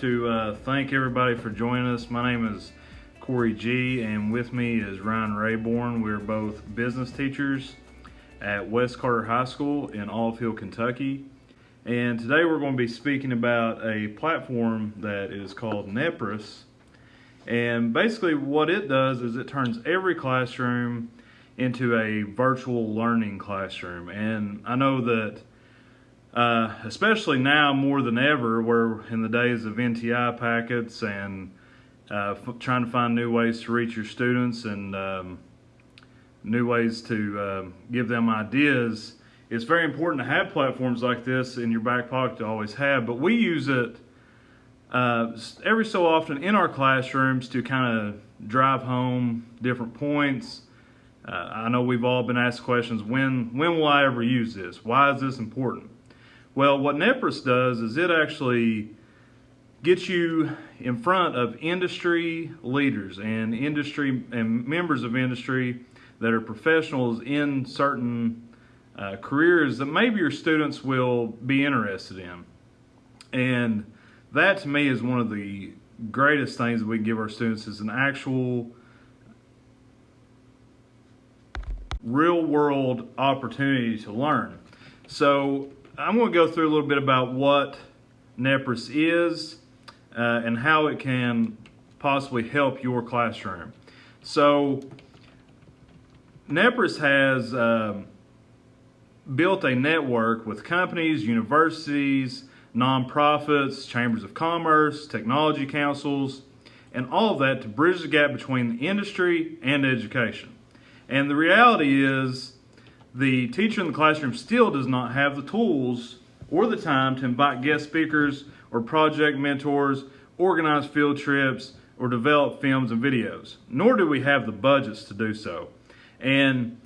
to uh, thank everybody for joining us. My name is Corey Gee, and with me is Ryan Raybourn. We're both business teachers at West Carter High School in Olive Hill, Kentucky. And today we're going to be speaking about a platform that is called Nepris. And basically, what it does is it turns every classroom into a virtual learning classroom. And I know that uh, especially now more than ever, we're in the days of NTI packets and uh, trying to find new ways to reach your students and um, new ways to uh, give them ideas. It's very important to have platforms like this in your back pocket to always have, but we use it uh, every so often in our classrooms to kind of drive home different points. Uh, I know we've all been asked questions, when, when will I ever use this? Why is this important? Well, what Nepris does is it actually gets you in front of industry leaders and industry and members of industry that are professionals in certain uh, careers that maybe your students will be interested in. And that to me is one of the greatest things that we give our students is an actual real world opportunity to learn. So I'm going to go through a little bit about what Nepris is uh, and how it can possibly help your classroom. So Nepris has um, built a network with companies, universities, nonprofits, chambers of commerce, technology councils, and all of that to bridge the gap between the industry and education. And the reality is the teacher in the classroom still does not have the tools or the time to invite guest speakers or project mentors, organize field trips, or develop films and videos, nor do we have the budgets to do so. And,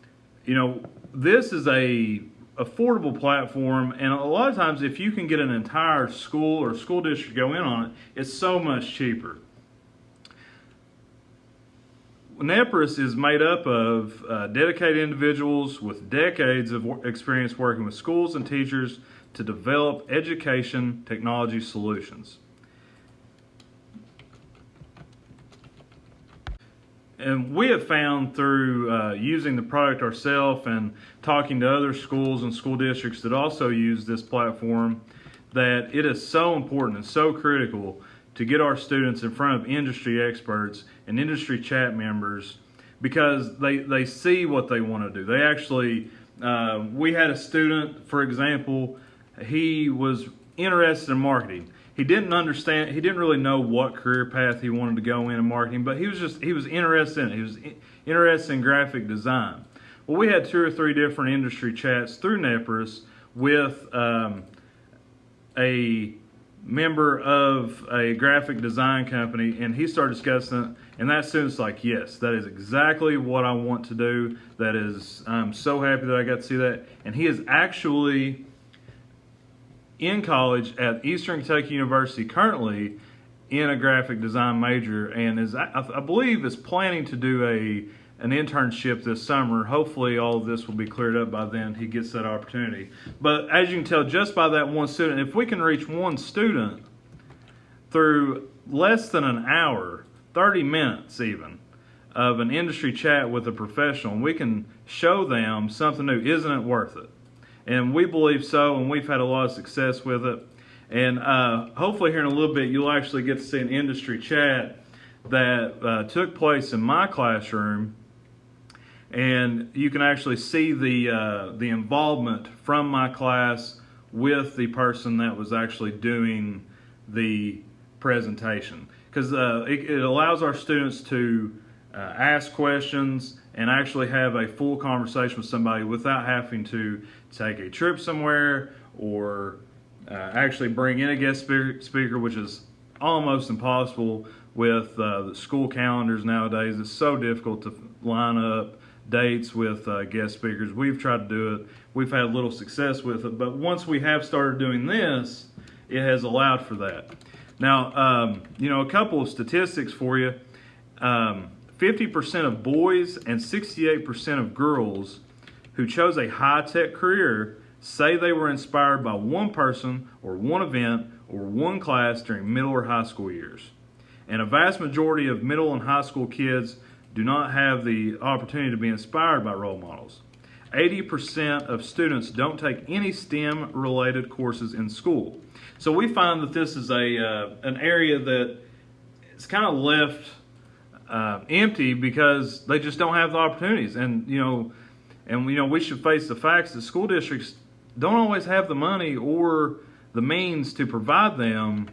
you know, this is a affordable platform, and a lot of times if you can get an entire school or school district to go in on it, it's so much cheaper. Nepris is made up of uh, dedicated individuals with decades of experience working with schools and teachers to develop education technology solutions. And we have found through uh, using the product ourselves and talking to other schools and school districts that also use this platform that it is so important and so critical to get our students in front of industry experts and industry chat members because they, they see what they want to do. They actually, uh, we had a student, for example, he was interested in marketing. He didn't understand, he didn't really know what career path he wanted to go in in marketing, but he was just, he was interested in it. He was interested in graphic design. Well, we had two or three different industry chats through Nepris with um, a member of a graphic design company and he started discussing it and that student's like yes that is exactly what i want to do. That is i'm so happy that i got to see that. And he is actually in college at eastern kentucky university currently in a graphic design major and is i, I believe is planning to do a an internship this summer. Hopefully all of this will be cleared up by then. He gets that opportunity. But as you can tell just by that one student, if we can reach one student through less than an hour, 30 minutes even, of an industry chat with a professional, we can show them something new. Isn't it worth it? And we believe so, and we've had a lot of success with it. And uh, hopefully here in a little bit, you'll actually get to see an industry chat that uh, took place in my classroom and you can actually see the uh, the involvement from my class with the person that was actually doing the presentation because uh, it, it, allows our students to uh, ask questions and actually have a full conversation with somebody without having to take a trip somewhere or uh, actually bring in a guest speaker, which is almost impossible with uh, the school calendars nowadays. It's so difficult to line up dates with uh, guest speakers. We've tried to do it. We've had little success with it, but once we have started doing this, it has allowed for that. Now, um, you know, a couple of statistics for you. 50% um, of boys and 68% of girls who chose a high-tech career say they were inspired by one person or one event or one class during middle or high school years. And a vast majority of middle and high school kids do not have the opportunity to be inspired by role models. 80% of students don't take any STEM related courses in school. So we find that this is a uh, an area that is kind of left uh, empty because they just don't have the opportunities. And you know, and you know, we should face the facts that school districts don't always have the money or the means to provide them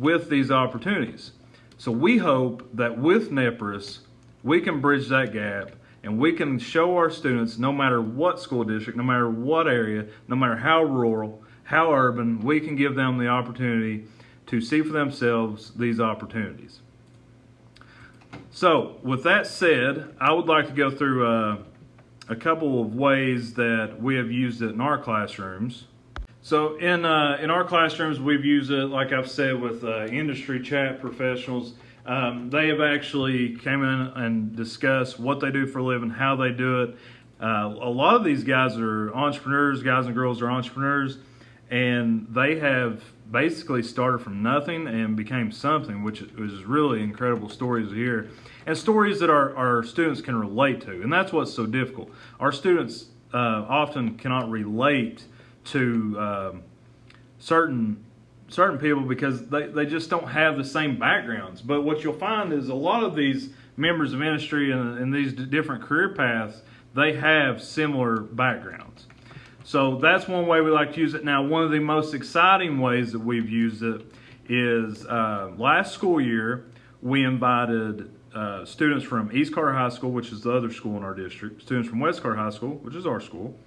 with these opportunities. So we hope that with NEPRIS, we can bridge that gap and we can show our students, no matter what school district, no matter what area, no matter how rural, how urban, we can give them the opportunity to see for themselves these opportunities. So, with that said, I would like to go through uh, a couple of ways that we have used it in our classrooms. So, in uh, in our classrooms, we've used it, like I've said, with uh, industry chat professionals. Um, they have actually came in and discussed what they do for a living, how they do it. Uh, a lot of these guys are entrepreneurs, guys and girls are entrepreneurs, and they have basically started from nothing and became something, which is really incredible stories to hear, and stories that our, our students can relate to. And that's what's so difficult. Our students uh, often cannot relate to um, certain certain people because they, they just don't have the same backgrounds. But what you'll find is a lot of these members of industry and, and these different career paths, they have similar backgrounds. So that's one way we like to use it. Now, one of the most exciting ways that we've used it is uh, last school year, we invited uh, students from East Carter High School, which is the other school in our district, students from West Carter High School, which is our school,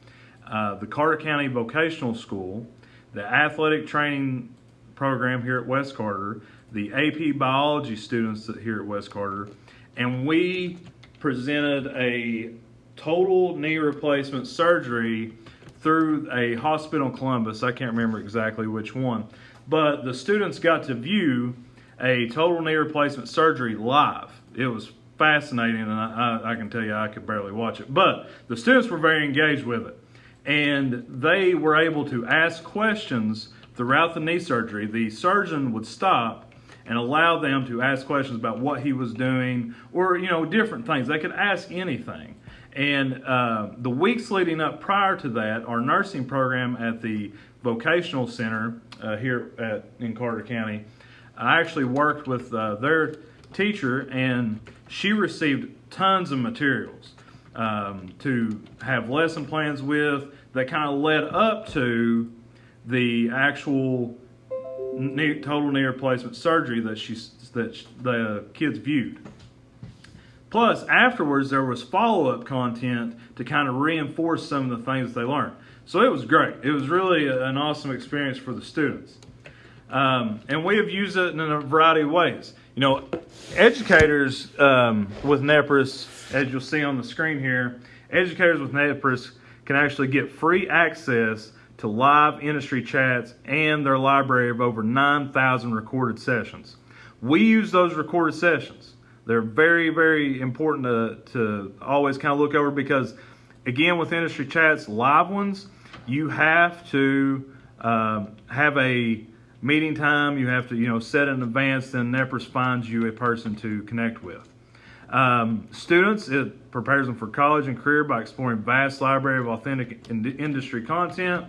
uh, the Carter County Vocational School, the Athletic Training Program here at West Carter, the AP Biology students here at West Carter, and we presented a total knee replacement surgery through a hospital in Columbus. I can't remember exactly which one. But the students got to view a total knee replacement surgery live. It was fascinating, and I, I, can tell you I could barely watch it. But the students were very engaged with it. And they were able to ask questions throughout the knee surgery. The surgeon would stop and allow them to ask questions about what he was doing or, you know, different things. They could ask anything. And uh, the weeks leading up prior to that, our nursing program at the vocational center uh, here at, in Carter County, I actually worked with uh, their teacher, and she received tons of materials um, to have lesson plans with that kind of led up to the actual knee, total knee replacement surgery that she that the kids viewed. Plus, afterwards, there was follow up content to kind of reinforce some of the things they learned. So it was great. It was really an awesome experience for the students. Um, and we have used it in a variety of ways. You know, educators um, with NEPRIS, as you'll see on the screen here, educators with NEPRIS can actually get free access to live industry chats and their library of over 9,000 recorded sessions. We use those recorded sessions. They're very, very important to, to always kind of look over because, again, with industry chats, live ones, you have to uh, have a meeting time. You have to, you know, set in advance. Then NEPRIS finds you a person to connect with. Um, students, it prepares them for college and career by exploring vast library of authentic in- industry content.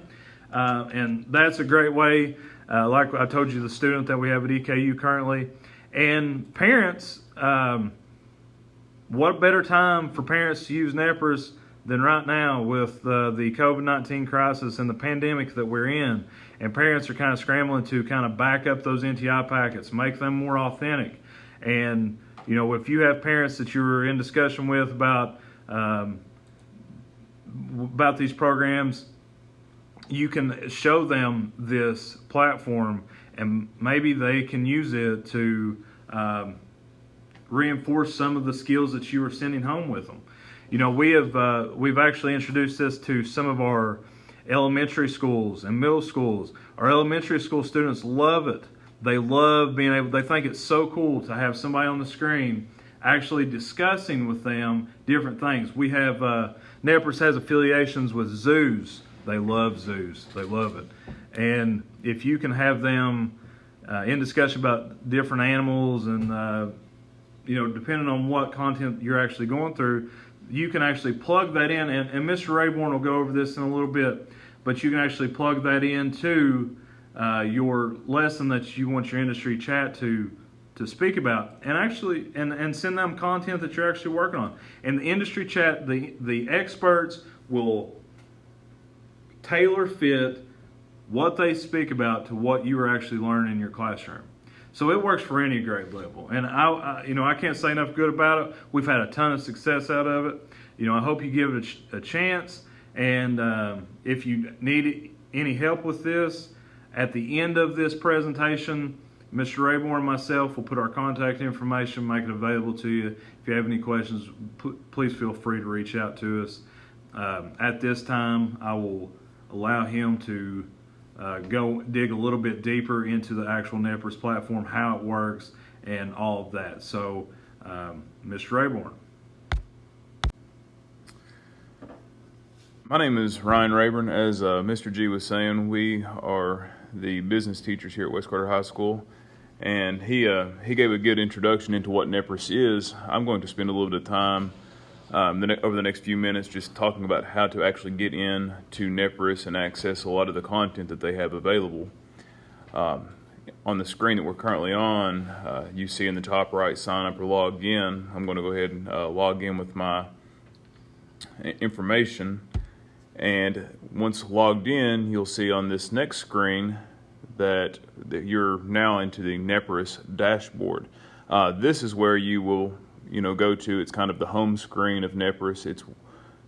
Uh, and that's a great way, uh, like I told you, the student that we have at EKU currently. And parents, um, what better time for parents to use NEPRIS than right now with uh, the COVID 19 crisis and the pandemic that we're in? And parents are kind of scrambling to kind of back up those NTI packets, make them more authentic. And, you know, if you have parents that you're in discussion with about, um, about these programs, you can show them this platform and maybe they can use it to um, reinforce some of the skills that you are sending home with them. You know, we have uh, we've actually introduced this to some of our elementary schools and middle schools. Our elementary school students love it. They love being able. They think it's so cool to have somebody on the screen actually discussing with them different things. We have uh, has affiliations with zoos. They love zoos. They love it. And if you can have them uh, in discussion about different animals and uh, you know depending on what content you're actually going through, you can actually plug that in. And, and Mr. Raybourn will go over this in a little bit, but you can actually plug that into uh, your lesson that you want your industry chat to to speak about and actually and, and send them content that you're actually working on and the industry chat the the experts will tailor fit what they speak about to what you are actually learning in your classroom so it works for any grade level and I, I you know i can't say enough good about it we've had a ton of success out of it you know i hope you give it a, ch- a chance and um, if you need any help with this at the end of this presentation Mr. Raybourn and myself will put our contact information, make it available to you. If you have any questions, please feel free to reach out to us. Um, at this time, I will allow him to uh, go dig a little bit deeper into the actual Nepris platform, how it works, and all of that. So, um, Mr. Raybourn. My name is Ryan Raybourn. As uh, Mr. Gee was saying, we are the business teachers here at West Carter High School, and he uh, he gave a good introduction into what Nepris is. I'm going to spend a little bit of time um, the over the next few minutes just talking about how to actually get in to Nepris and access a lot of the content that they have available. Um, on the screen that we're currently on, uh, you see in the top right, sign up or log in. I'm going to go ahead and uh, log in with my information. And once logged in, you'll see on this next screen that, that you're now into the Nepris dashboard. Uh, this is where you will, you know, go to. It's kind of the home screen of Nepris. It's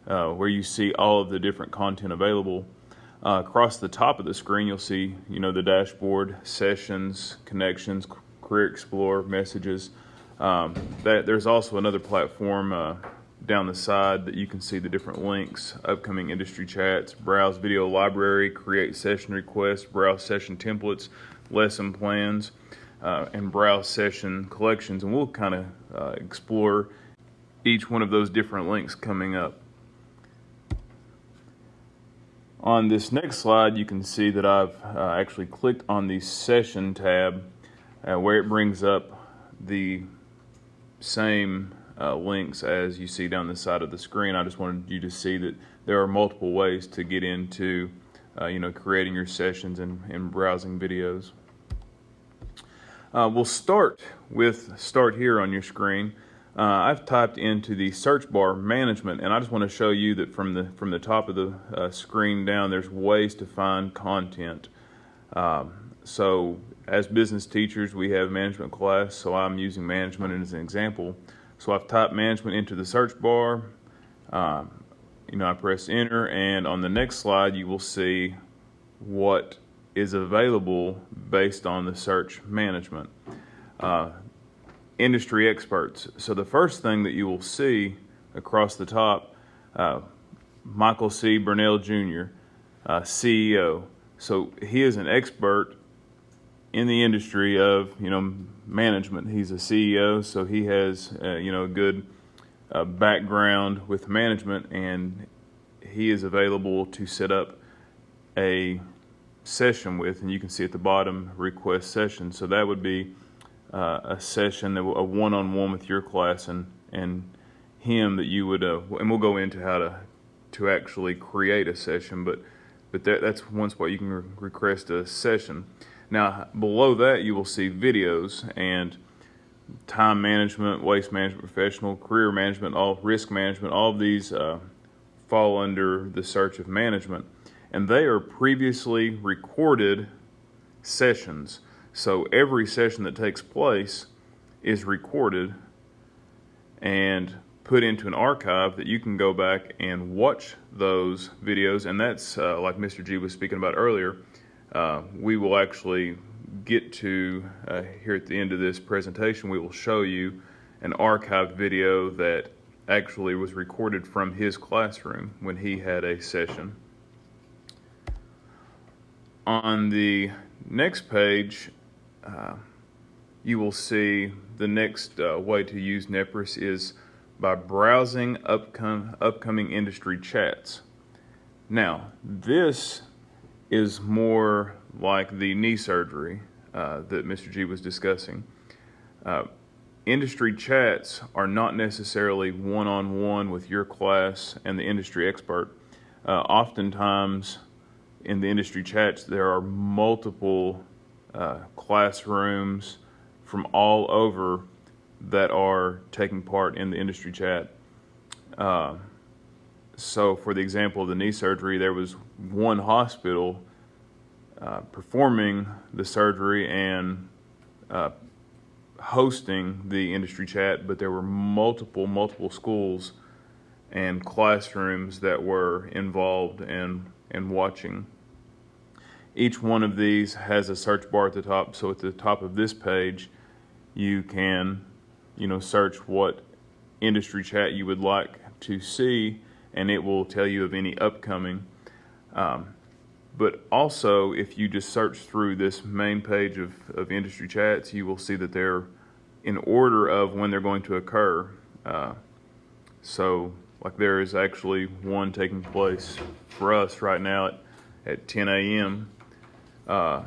uh, where you see all of the different content available. Uh, across the top of the screen, you'll see, you know, the dashboard, sessions, connections, Career Explorer, messages. Um, that there's also another platform uh, down the side that you can see the different links, upcoming industry chats, browse video library, create session requests, browse session templates, lesson plans, uh, and browse session collections. And we'll kind of uh, explore each one of those different links coming up. On this next slide, you can see that I've uh, actually clicked on the session tab uh, where it brings up the same uh, links as you see down the side of the screen. I just wanted you to see that there are multiple ways to get into uh, you know, creating your sessions and, and browsing videos. Uh, we'll start with start here on your screen. Uh, I've typed into the search bar management and I just want to show you that from the from the top of the uh, screen down there's ways to find content. Um, so as business teachers we have management class so I'm using management as an example. So I've typed management into the search bar. Um, you know I press enter and on the next slide you will see what is available based on the search management. Uh, industry experts. So the first thing that you will see across the top, uh, Michael C. Burnell Jr., uh, CEO. So he is an expert in the industry of you know management. He's a CEO, so he has uh, you know a good uh, background with management, and he is available to set up a session with. And you can see at the bottom, request session. So that would be uh, a session, a one-on-one with your class and and him that you would, uh, and we'll go into how to to actually create a session, but but that, that's one spot you can re request a session. Now below that you will see videos and time management, waste management professional, career management, all risk management, all of these uh, fall under the search of management, and they are previously recorded sessions. So every session that takes place is recorded and put into an archive that you can go back and watch those videos. And that's uh, like Mr. Gee was speaking about earlier. Uh, we will actually get to uh, here at the end of this presentation, we will show you an archived video that actually was recorded from his classroom when he had a session. On the next page, uh, you will see the next uh, way to use Nepris is by browsing upcom upcoming industry chats. Now, this is more like the knee surgery uh, that Mr. Gee was discussing. Uh, industry chats are not necessarily one-on-one with your class and the industry expert. Uh, oftentimes in the industry chats, there are multiple uh, classrooms from all over that are taking part in the industry chat. Uh, so for the example of the knee surgery, there was one hospital uh, performing the surgery and uh, hosting the industry chat, but there were multiple, multiple schools and classrooms that were involved and, and watching. Each one of these has a search bar at the top, so at the top of this page, you can, you know, search what industry chat you would like to see, and it will tell you of any upcoming. Um, but also, if you just search through this main page of, of industry chats, you will see that they're in order of when they're going to occur. Uh, so, like there is actually one taking place for us right now at, at 10 a.m. Uh,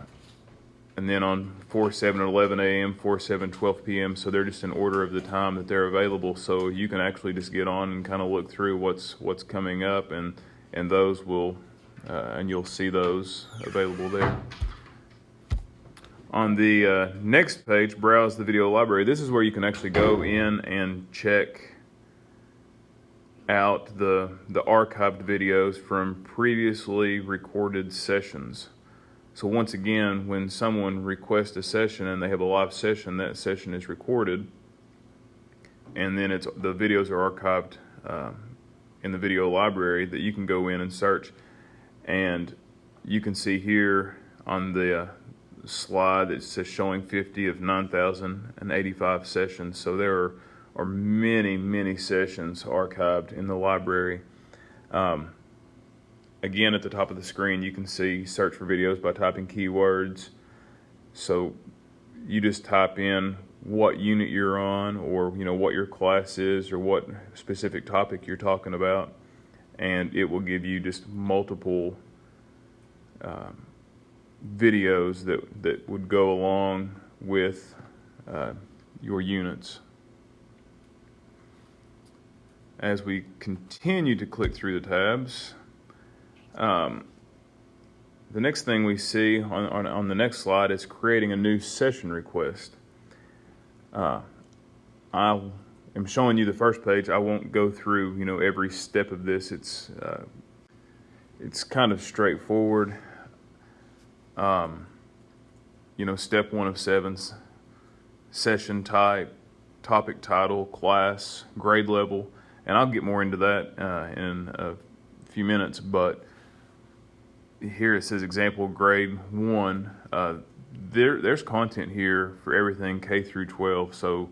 and then on 4, 7, 11 a.m., 4, 7, 12 p.m. So they're just in order of the time that they're available. So you can actually just get on and kind of look through what's what's coming up, and and those will uh, and you'll see those available there. On the uh, next page, browse the video library. This is where you can actually go in and check out the, the archived videos from previously recorded sessions. So once again, when someone requests a session and they have a live session, that session is recorded, and then it's the videos are archived uh, in the video library that you can go in and search. And you can see here on the uh, slide that says showing 50 of 9,085 sessions. So there are, are many, many sessions archived in the library. Um, again, at the top of the screen, you can see search for videos by typing keywords. So you just type in what unit you're on or you know what your class is or what specific topic you're talking about and it will give you just multiple um, videos that, that would go along with uh, your units. As we continue to click through the tabs, um, the next thing we see on, on, on, the next slide is creating a new session request. Uh, I am showing you the first page. I won't go through, you know, every step of this. It's uh, it's kind of straightforward. Um, you know, step one of sevens, session type, topic title, class, grade level, and I'll get more into that uh, in a few minutes. But here it says example grade one. Uh, there, there's content here for everything K through 12. So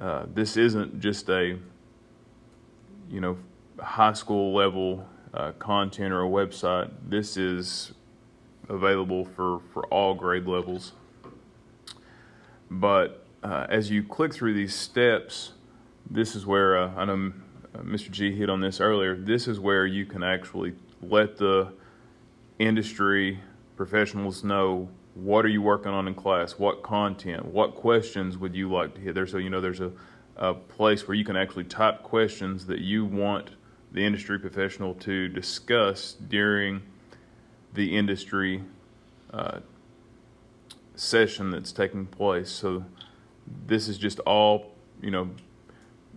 uh, this isn't just a, you know, high school level uh, content or a website. This is available for, for all grade levels. But uh, as you click through these steps, this is where, uh, I know uh, Mr. Gee hit on this earlier, this is where you can actually let the industry professionals know what are you working on in class, what content, what questions would you like to hear there. So, you know, there's a, a place where you can actually type questions that you want the industry professional to discuss during the industry uh, session that's taking place. So this is just all, you know,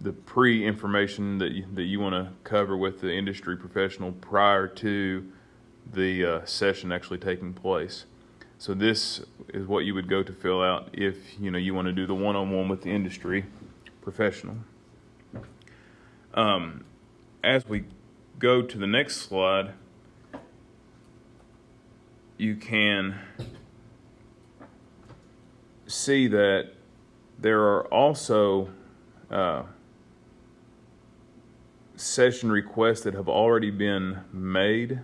the pre-information that you, that you want to cover with the industry professional prior to the uh, session actually taking place. So this is what you would go to fill out if you know you want to do the one-on-one with the industry professional. Um, as we go to the next slide, you can see that there are also uh, session requests that have already been made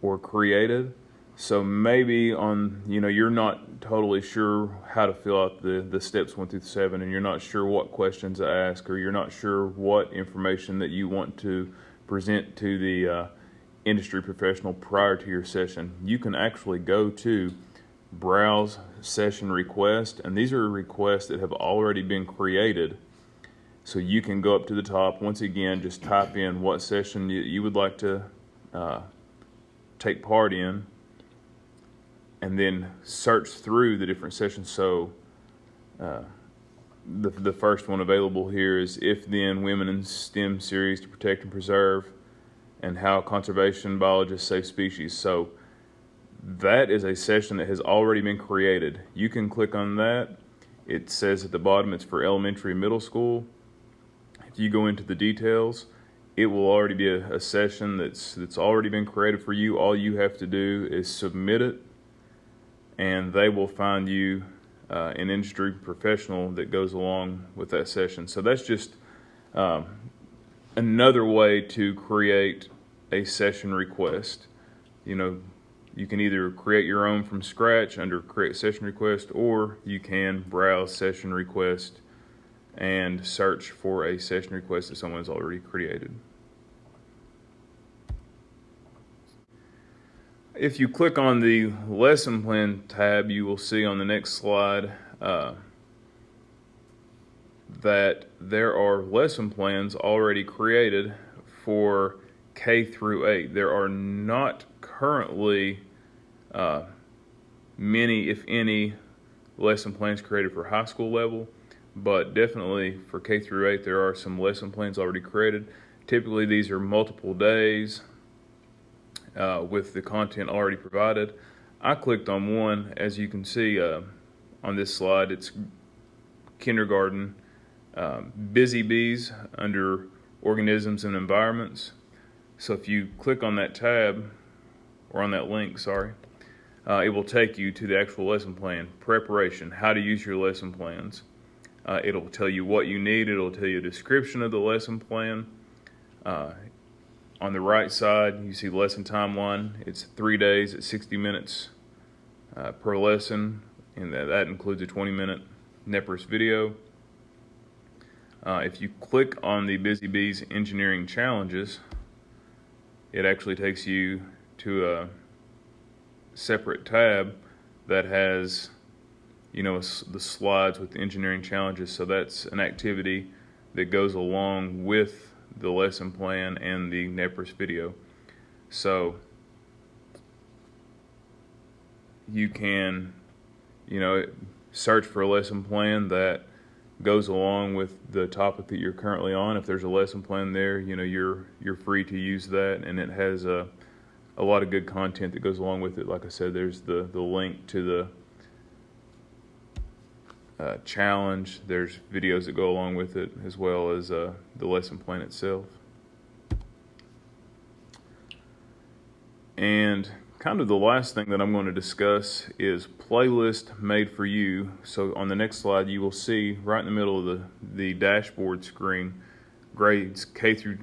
or created. So maybe on, you know, you're not totally sure how to fill out the, the steps one through seven and you're not sure what questions to ask or you're not sure what information that you want to present to the uh, industry professional prior to your session, you can actually go to browse session request, and these are requests that have already been created. So you can go up to the top, once again, just type in what session you, you would like to uh, take part in, and then search through the different sessions. So uh, the, the first one available here is If Then Women in STEM series to protect and preserve and how conservation biologists save species. So that is a session that has already been created. You can click on that. It says at the bottom it's for elementary and middle school. You go into the details, it will already be a, a session that's that's already been created for you. All you have to do is submit it and they will find you uh, an industry professional that goes along with that session. So that's just um, another way to create a session request. You know, you can either create your own from scratch under create session request or you can browse session request and search for a session request that someone has already created. If you click on the lesson plan tab, you will see on the next slide uh, that there are lesson plans already created for K through 8. There are not currently uh, many, if any, lesson plans created for high school level, but definitely for K through 8, there are some lesson plans already created. Typically, these are multiple days, uh, with the content already provided. I clicked on one, as you can see uh, on this slide, it's kindergarten, um, busy bees under organisms and environments. So if you click on that tab, or on that link, sorry, uh, it will take you to the actual lesson plan, preparation, how to use your lesson plans. Uh, it'll tell you what you need, it'll tell you a description of the lesson plan. Uh, on the right side, you see lesson timeline. It's three days at 60 minutes uh, per lesson, and that, that includes a 20 minute NEPRIS video. Uh, if you click on the Busy Bees Engineering Challenges, it actually takes you to a separate tab that has, you know, the slides with the engineering challenges. So that's an activity that goes along with the lesson plan and the NEPRIS video. So you can, you know, search for a lesson plan that goes along with the topic that you're currently on. If there's a lesson plan there, you know, you're you're free to use that, and it has a a lot of good content that goes along with it. Like I said, there's the the link to the uh, challenge. There's videos that go along with it, as well as uh, the lesson plan itself. And kind of the last thing that I'm going to discuss is playlist made for you. So on the next slide, you will see right in the middle of the, the dashboard screen, grades K through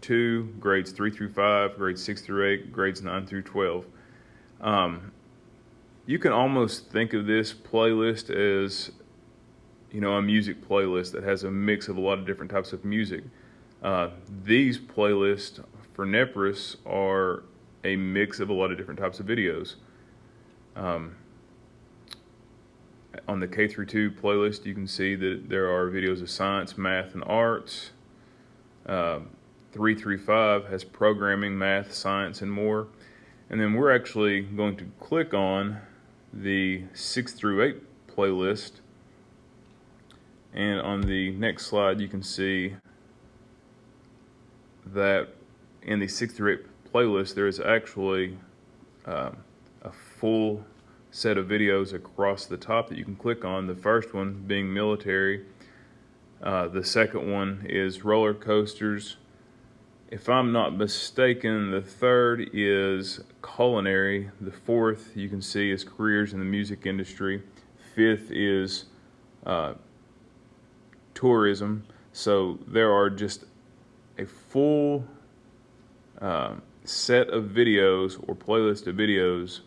2, grades 3 through 5, grades 6 through 8, grades 9 through 12. Um, you can almost think of this playlist as you know, a music playlist that has a mix of a lot of different types of music. Uh, these playlists for NEPRIS are a mix of a lot of different types of videos. Um, on the K through 2 playlist, you can see that there are videos of science, math, and arts. Uh, 3 through 5 has programming, math, science, and more. And then we're actually going to click on the 6 through 8 playlist and on the next slide, you can see that in the 6 through 8 playlist, there is actually um, a full set of videos across the top that you can click on. The first one being military. Uh, the second one is roller coasters. If I'm not mistaken, the third is culinary. The fourth you can see is careers in the music industry. Fifth is uh, tourism. So there are just a full uh, set of videos or playlist of videos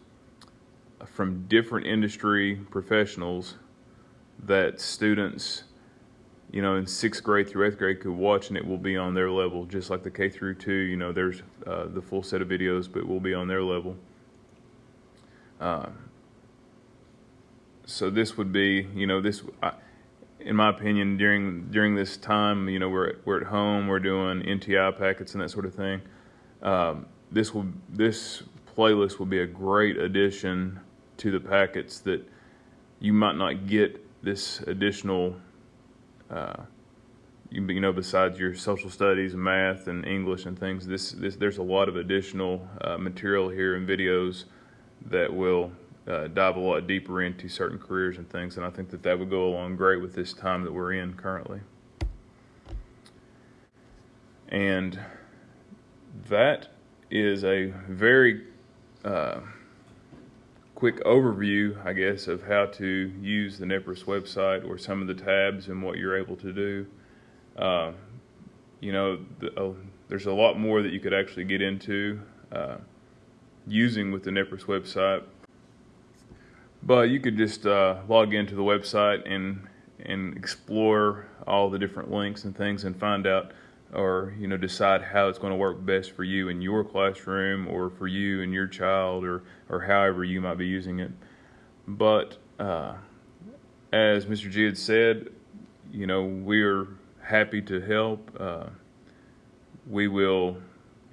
from different industry professionals that students, you know, in sixth grade through eighth grade could watch and it will be on their level, just like the K through two, you know, there's uh, the full set of videos, but will be on their level. Uh, so this would be, you know, this, I, in my opinion, during during this time, you know, we're at, we're at home, we're doing NTI packets and that sort of thing. Um, this will this playlist will be a great addition to the packets that you might not get this additional. Uh, you, you know, besides your social studies, math, and English and things, this, this there's a lot of additional uh, material here and videos that will uh, dive a lot deeper into certain careers and things, and I think that that would go along great with this time that we're in currently. And that is a very uh, quick overview, I guess, of how to use the NEPRIS website or some of the tabs and what you're able to do. Uh, you know, the, uh, there's a lot more that you could actually get into uh, using with the NEPRIS website. But you could just uh, log into the website and and explore all the different links and things and find out or you know decide how it's going to work best for you in your classroom or for you and your child or or however you might be using it. But uh, as Mr. Gee had said, you know we're happy to help. Uh, we will,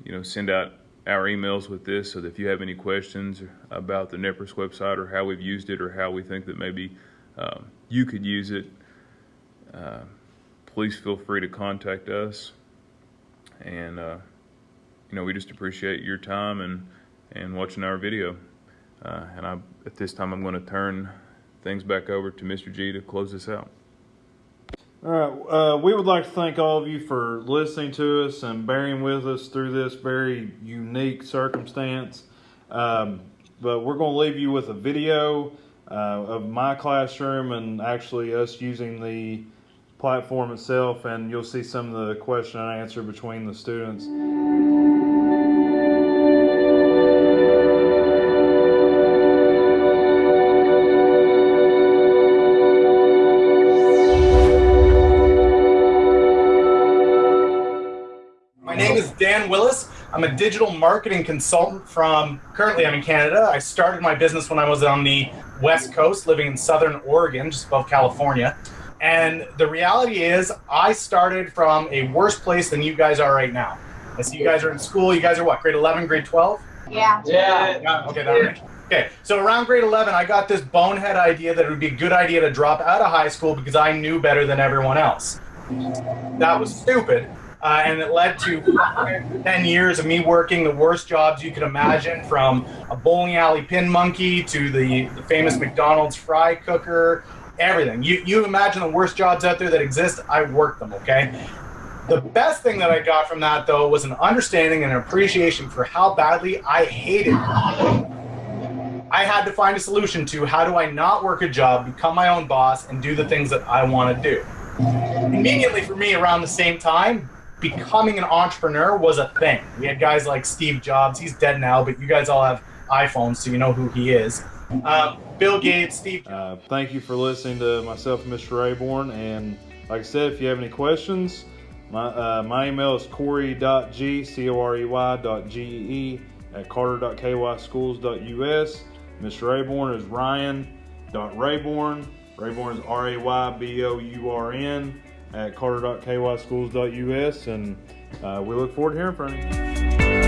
you know, send out our emails with this so that if you have any questions about the NEPRIS website or how we've used it or how we think that maybe um, you could use it, uh, please feel free to contact us. And, uh, you know, we just appreciate your time and, and watching our video. Uh, and I, at this time, I'm going to turn things back over to Mr. Gee to close this out. All right. Uh, we would like to thank all of you for listening to us and bearing with us through this very unique circumstance. Um, but we're going to leave you with a video uh, of my classroom and actually us using the platform itself, and you'll see some of the question and answer between the students. Dan Willis. I'm a digital marketing consultant from, currently I'm in Canada. I started my business when I was on the West Coast, living in Southern Oregon, just above California. And the reality is, I started from a worse place than you guys are right now. I see you guys are in school. You guys are what, grade 11, grade 12? Yeah. Yeah. yeah okay, that range. Okay, so around grade 11, I got this bonehead idea that it would be a good idea to drop out of high school because I knew better than everyone else. That was stupid uh, and it led to 10 years of me working the worst jobs you could imagine from a bowling alley pin monkey to the, the famous McDonald's fry cooker, everything. You, you imagine the worst jobs out there that exist, I worked them, okay? The best thing that I got from that, though, was an understanding and an appreciation for how badly I hated it. I had to find a solution to how do I not work a job, become my own boss, and do the things that I want to do. Immediately for me, around the same time, becoming an entrepreneur was a thing. We had guys like Steve Jobs. He's dead now, but you guys all have iPhones, so you know who he is. Uh, Bill Gates, Steve. Uh, thank you for listening to myself and Mr. Raybourn. And like I said, if you have any questions, my, uh, my email is corey.gee, C-O-R-E-Y dot G-E-E at carter.kyschools.us. Mr. Raybourn is ryan.raybourn. Raybourn is R-A-Y-B-O-U-R-N at carter.kyschools.us, and uh, we look forward to hearing from you.